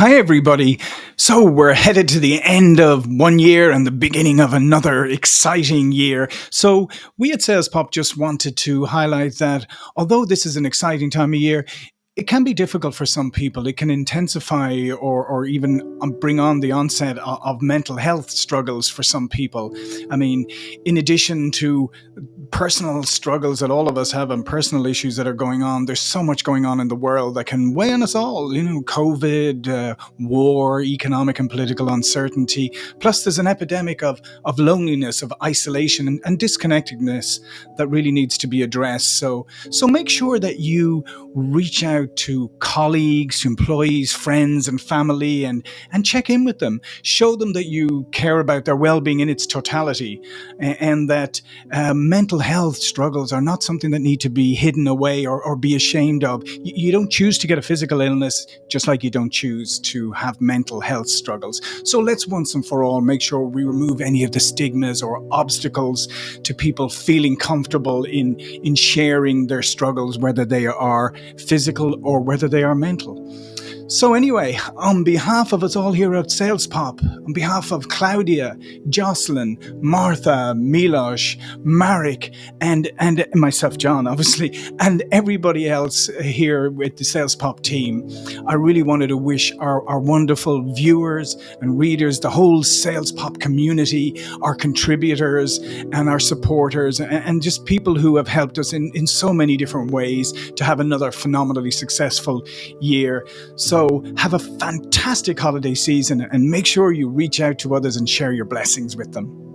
Hi, everybody. So, we're headed to the end of one year and the beginning of another exciting year. So, we at Sales Pop just wanted to highlight that although this is an exciting time of year, it can be difficult for some people. It can intensify or, or even um, bring on the onset of, of mental health struggles for some people. I mean, in addition to personal struggles that all of us have and personal issues that are going on, there's so much going on in the world that can weigh on us all. You know, COVID, uh, war, economic and political uncertainty. Plus, there's an epidemic of, of loneliness, of isolation, and, and disconnectedness that really needs to be addressed. So, so make sure that you reach out to colleagues, to employees, friends, and family, and and check in with them. Show them that you care about their well-being in its totality, and, and that uh, mental health struggles are not something that need to be hidden away or, or be ashamed of. You, you don't choose to get a physical illness, just like you don't choose to have mental health struggles. So let's once and for all make sure we remove any of the stigmas or obstacles to people feeling comfortable in in sharing their struggles, whether they are physical or whether they are mental. So anyway, on behalf of us all here at Sales Pop, on behalf of Claudia, Jocelyn, Martha, Milos, Marek, and and myself, John, obviously, and everybody else here with the Sales Pop team, I really wanted to wish our, our wonderful viewers and readers, the whole Sales Pop community, our contributors and our supporters, and, and just people who have helped us in, in so many different ways to have another phenomenally successful year. So have a fantastic holiday season and make sure you reach out to others and share your blessings with them.